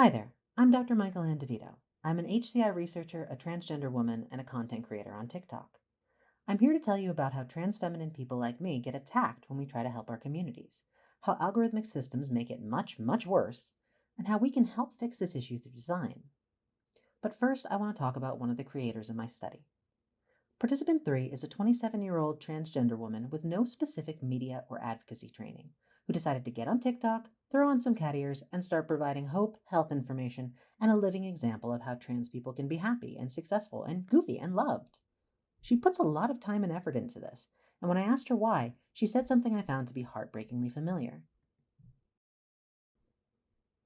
Hi there, I'm Dr. Michael Ann DeVito. I'm an HCI researcher, a transgender woman, and a content creator on TikTok. I'm here to tell you about how trans feminine people like me get attacked when we try to help our communities, how algorithmic systems make it much, much worse, and how we can help fix this issue through design. But first, I want to talk about one of the creators of my study. Participant 3 is a 27 year old transgender woman with no specific media or advocacy training who decided to get on TikTok, throw on some cat ears, and start providing hope, health information, and a living example of how trans people can be happy and successful and goofy and loved. She puts a lot of time and effort into this, and when I asked her why, she said something I found to be heartbreakingly familiar.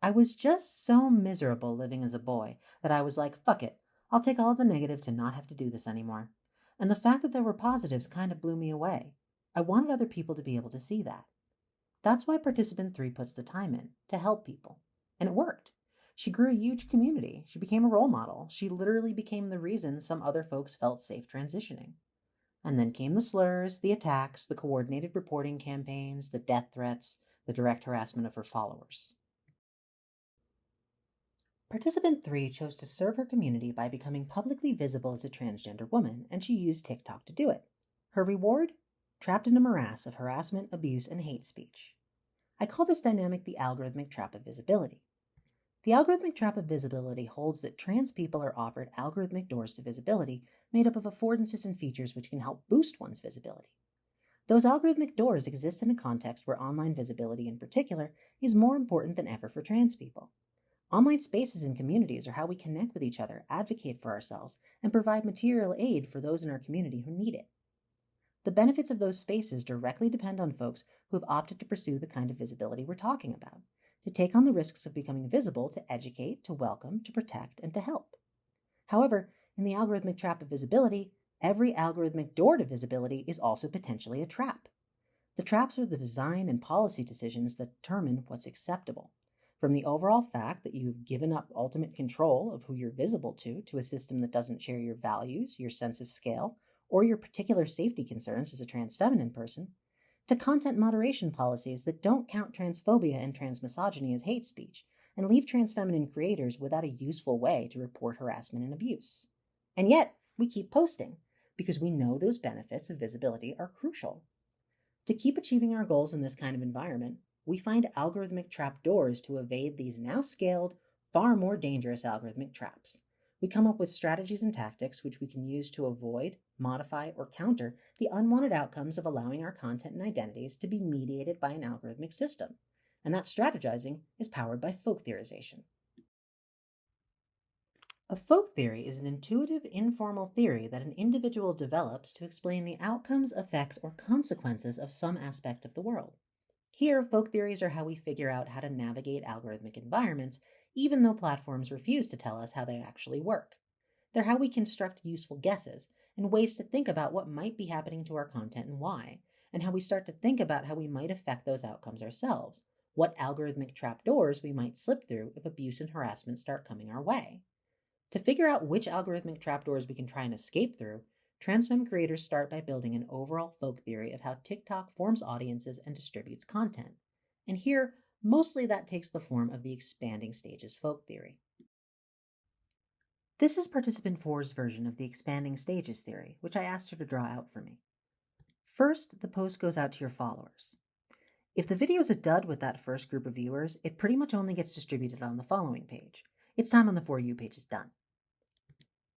I was just so miserable living as a boy that I was like, fuck it, I'll take all the negatives and not have to do this anymore. And the fact that there were positives kind of blew me away. I wanted other people to be able to see that. That's why participant three puts the time in to help people. And it worked. She grew a huge community. She became a role model. She literally became the reason some other folks felt safe transitioning. And then came the slurs, the attacks, the coordinated reporting campaigns, the death threats, the direct harassment of her followers. Participant 3 chose to serve her community by becoming publicly visible as a transgender woman, and she used TikTok to do it. Her reward? Trapped in a morass of harassment, abuse, and hate speech. I call this dynamic the algorithmic trap of visibility. The algorithmic trap of visibility holds that trans people are offered algorithmic doors to visibility made up of affordances and features which can help boost one's visibility. Those algorithmic doors exist in a context where online visibility in particular is more important than ever for trans people. Online spaces and communities are how we connect with each other, advocate for ourselves, and provide material aid for those in our community who need it. The benefits of those spaces directly depend on folks who have opted to pursue the kind of visibility we're talking about, to take on the risks of becoming visible, to educate, to welcome, to protect, and to help. However, in the algorithmic trap of visibility, every algorithmic door to visibility is also potentially a trap. The traps are the design and policy decisions that determine what's acceptable. From the overall fact that you've given up ultimate control of who you're visible to to a system that doesn't share your values, your sense of scale, or your particular safety concerns as a trans feminine person, to content moderation policies that don't count transphobia and transmisogyny as hate speech and leave trans feminine creators without a useful way to report harassment and abuse. And yet, we keep posting because we know those benefits of visibility are crucial. To keep achieving our goals in this kind of environment, we find algorithmic trap doors to evade these now scaled, far more dangerous algorithmic traps. We come up with strategies and tactics which we can use to avoid, modify, or counter the unwanted outcomes of allowing our content and identities to be mediated by an algorithmic system. And that strategizing is powered by folk theorization. A folk theory is an intuitive, informal theory that an individual develops to explain the outcomes, effects, or consequences of some aspect of the world. Here, folk theories are how we figure out how to navigate algorithmic environments even though platforms refuse to tell us how they actually work. They're how we construct useful guesses and ways to think about what might be happening to our content and why, and how we start to think about how we might affect those outcomes ourselves, what algorithmic trapdoors we might slip through if abuse and harassment start coming our way. To figure out which algorithmic trapdoors we can try and escape through, Transfem creators start by building an overall folk theory of how TikTok forms audiences and distributes content. And here, Mostly that takes the form of the expanding stages folk theory. This is participant 4's version of the expanding stages theory, which I asked her to draw out for me. First, the post goes out to your followers. If the video is a dud with that first group of viewers, it pretty much only gets distributed on the following page. Its time on the For You page is done.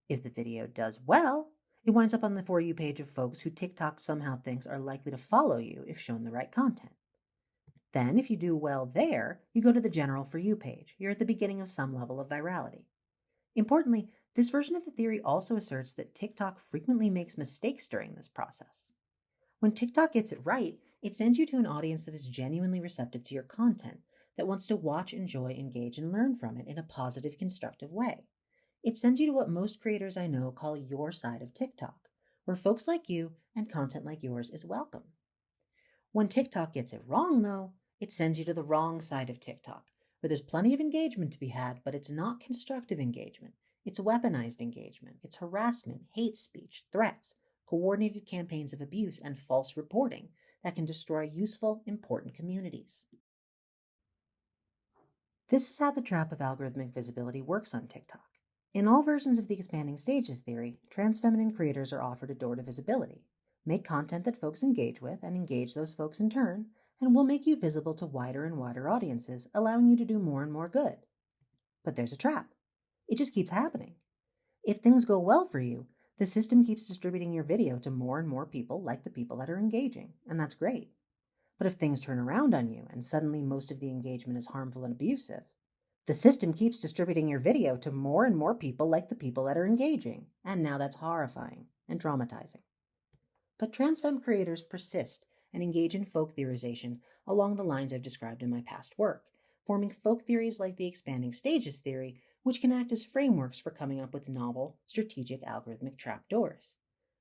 If the video does well, it winds up on the For You page of folks who TikTok somehow thinks are likely to follow you if shown the right content. Then, if you do well there, you go to the General For You page. You're at the beginning of some level of virality. Importantly, this version of the theory also asserts that TikTok frequently makes mistakes during this process. When TikTok gets it right, it sends you to an audience that is genuinely receptive to your content, that wants to watch, enjoy, engage, and learn from it in a positive, constructive way. It sends you to what most creators I know call your side of TikTok, where folks like you and content like yours is welcome. When TikTok gets it wrong, though, it sends you to the wrong side of TikTok, where there's plenty of engagement to be had, but it's not constructive engagement. It's weaponized engagement. It's harassment, hate speech, threats, coordinated campaigns of abuse, and false reporting that can destroy useful, important communities. This is how the trap of algorithmic visibility works on TikTok. In all versions of the expanding stages theory, trans feminine creators are offered a door to visibility. Make content that folks engage with and engage those folks in turn, and we'll make you visible to wider and wider audiences, allowing you to do more and more good. But there's a trap. It just keeps happening. If things go well for you, the system keeps distributing your video to more and more people like the people that are engaging, and that's great. But if things turn around on you and suddenly most of the engagement is harmful and abusive, the system keeps distributing your video to more and more people like the people that are engaging, and now that's horrifying and traumatizing. But transfem creators persist and engage in folk theorization along the lines I've described in my past work, forming folk theories like the expanding stages theory, which can act as frameworks for coming up with novel, strategic algorithmic trapdoors.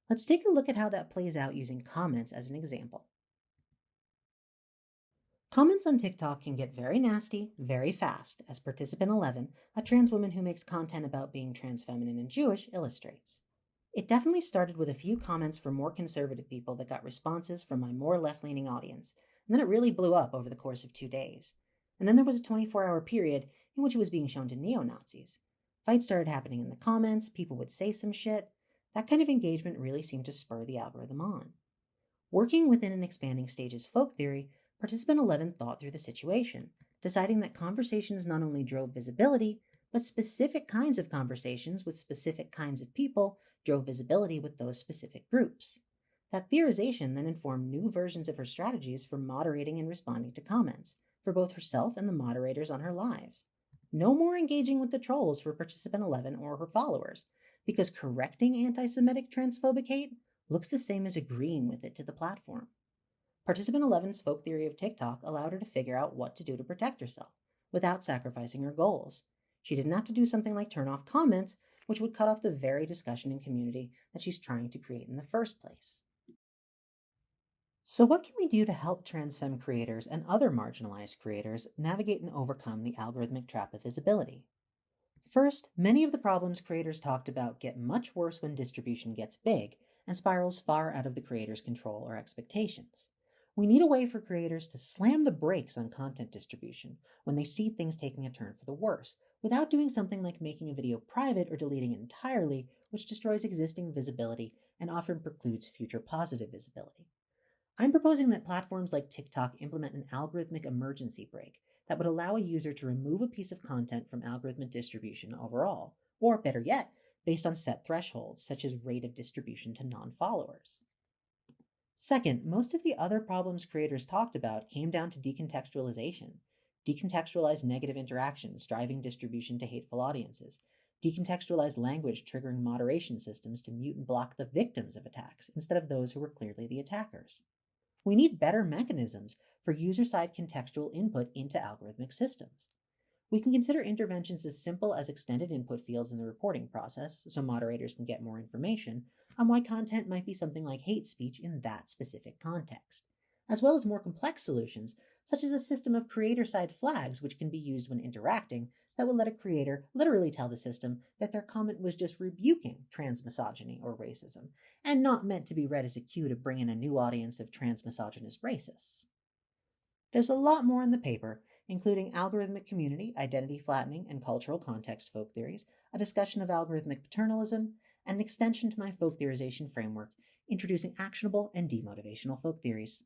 Let's take a look at how that plays out using comments as an example. Comments on TikTok can get very nasty very fast, as participant 11, a trans woman who makes content about being trans feminine and Jewish, illustrates. It definitely started with a few comments from more conservative people that got responses from my more left leaning audience, and then it really blew up over the course of two days. And then there was a 24 hour period in which it was being shown to neo Nazis. Fights started happening in the comments, people would say some shit. That kind of engagement really seemed to spur the algorithm on. Working within an expanding stages folk theory, Participant 11 thought through the situation, deciding that conversations not only drove visibility, but specific kinds of conversations with specific kinds of people drove visibility with those specific groups. That theorization then informed new versions of her strategies for moderating and responding to comments, for both herself and the moderators on her lives. No more engaging with the trolls for participant 11 or her followers, because correcting anti Semitic transphobic hate looks the same as agreeing with it to the platform. Participant 11's folk theory of TikTok allowed her to figure out what to do to protect herself without sacrificing her goals. She didn't have to do something like turn off comments, which would cut off the very discussion and community that she's trying to create in the first place. So, what can we do to help trans femme creators and other marginalized creators navigate and overcome the algorithmic trap of visibility? First, many of the problems creators talked about get much worse when distribution gets big and spirals far out of the creator's control or expectations. We need a way for creators to slam the brakes on content distribution when they see things taking a turn for the worse, without doing something like making a video private or deleting it entirely, which destroys existing visibility and often precludes future positive visibility. I'm proposing that platforms like TikTok implement an algorithmic emergency brake that would allow a user to remove a piece of content from algorithmic distribution overall, or better yet, based on set thresholds such as rate of distribution to non followers. Second, most of the other problems creators talked about came down to decontextualization. Decontextualized negative interactions, driving distribution to hateful audiences. Decontextualized language triggering moderation systems to mute and block the victims of attacks instead of those who were clearly the attackers. We need better mechanisms for user side contextual input into algorithmic systems. We can consider interventions as simple as extended input fields in the reporting process so moderators can get more information on why content might be something like hate speech in that specific context, as well as more complex solutions such as a system of creator side flags which can be used when interacting that will let a creator literally tell the system that their comment was just rebuking trans misogyny or racism and not meant to be read as a cue to bring in a new audience of trans misogynist racists. There's a lot more in the paper, including algorithmic community, identity flattening, and cultural context folk theories, a discussion of algorithmic paternalism, and an extension to my folk theorization framework, introducing actionable and demotivational folk theories.